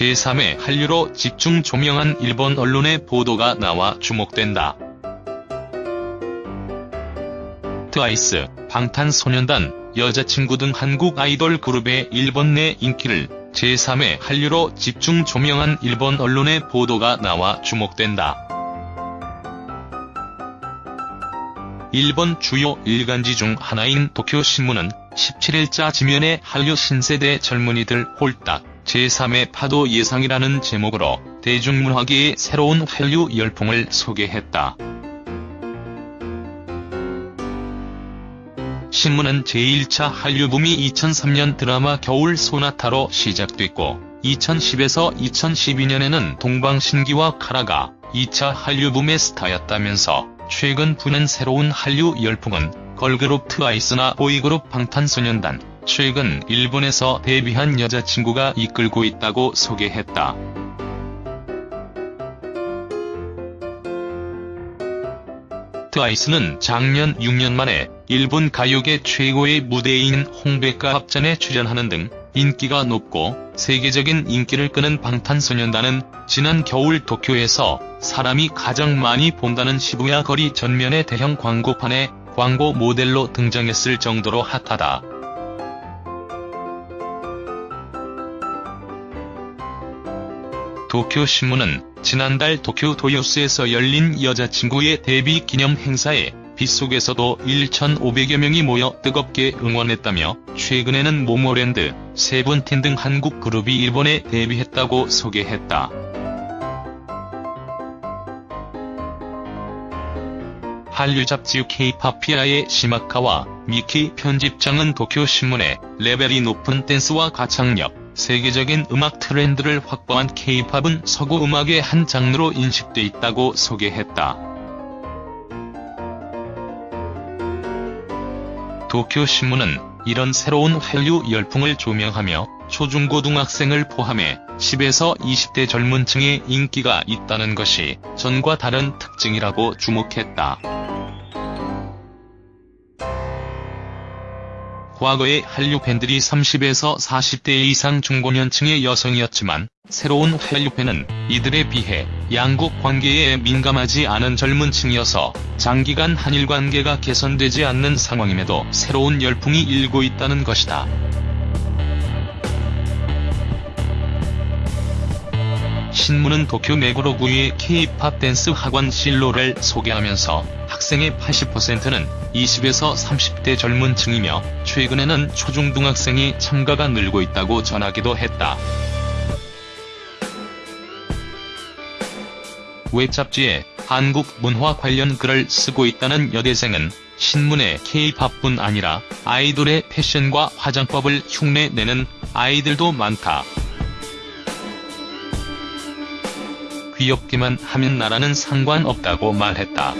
제3의 한류로 집중 조명한 일본 언론의 보도가 나와 주목된다. 트와이스, 방탄소년단, 여자친구 등 한국 아이돌 그룹의 일본 내 인기를 제3의 한류로 집중 조명한 일본 언론의 보도가 나와 주목된다. 일본 주요 일간지 중 하나인 도쿄신문은 17일자 지면에 한류 신세대 젊은이들 홀딱 제3의 파도 예상이라는 제목으로 대중문화계의 새로운 한류 열풍을 소개했다. 신문은 제1차 한류붐이 2003년 드라마 겨울 소나타로 시작됐고 2010에서 2012년에는 동방신기와 카라가 2차 한류붐의 스타였다면서 최근 부는 새로운 한류 열풍은 걸그룹 트와이스나 보이그룹 방탄소년단, 최근 일본에서 데뷔한 여자친구가 이끌고 있다고 소개했다. 트와이스는 작년 6년 만에 일본 가요계 최고의 무대인 홍백가 합전에 출연하는 등 인기가 높고 세계적인 인기를 끄는 방탄소년단은 지난 겨울 도쿄에서 사람이 가장 많이 본다는 시부야 거리 전면의 대형 광고판에 광고 모델로 등장했을 정도로 핫하다. 도쿄신문은 지난달 도쿄 도요스에서 열린 여자친구의 데뷔 기념 행사에 빗속에서도 1,500여 명이 모여 뜨겁게 응원했다며 최근에는 모모랜드, 세븐틴 등 한국 그룹이 일본에 데뷔했다고 소개했다. 한류 잡지 K-팝피아의 시마카와 미키 편집장은 도쿄신문에 레벨이 높은 댄스와 가창력, 세계적인 음악 트렌드를 확보한 K-팝은 서구 음악의 한 장르로 인식돼 있다고 소개했다. 도쿄신문은 이런 새로운 한류 열풍을 조명하며 초중고등학생을 포함해 10에서 20대 젊은 층의 인기가 있다는 것이 전과 다른 특징이라고 주목했다. 과거의 한류 팬들이 30에서 40대 이상 중고년층의 여성이었지만 새로운 한류 팬은 이들에 비해 양국 관계에 민감하지 않은 젊은 층이어서 장기간 한일 관계가 개선되지 않는 상황임에도 새로운 열풍이 일고 있다는 것이다. 신문은 도쿄 메구로구의 K-팝 댄스 학원 실로를 소개하면서 학생의 80%는 20에서 30대 젊은 층이며 최근에는 초중등학생이 참가가 늘고 있다고 전하기도 했다. 웹 잡지에 한국 문화 관련 글을 쓰고 있다는 여대생은 신문에 K-팝뿐 아니라 아이돌의 패션과 화장법을 흉내내는 아이들도 많다. 귀엽기만 하면 나라는 상관없다고 말했다.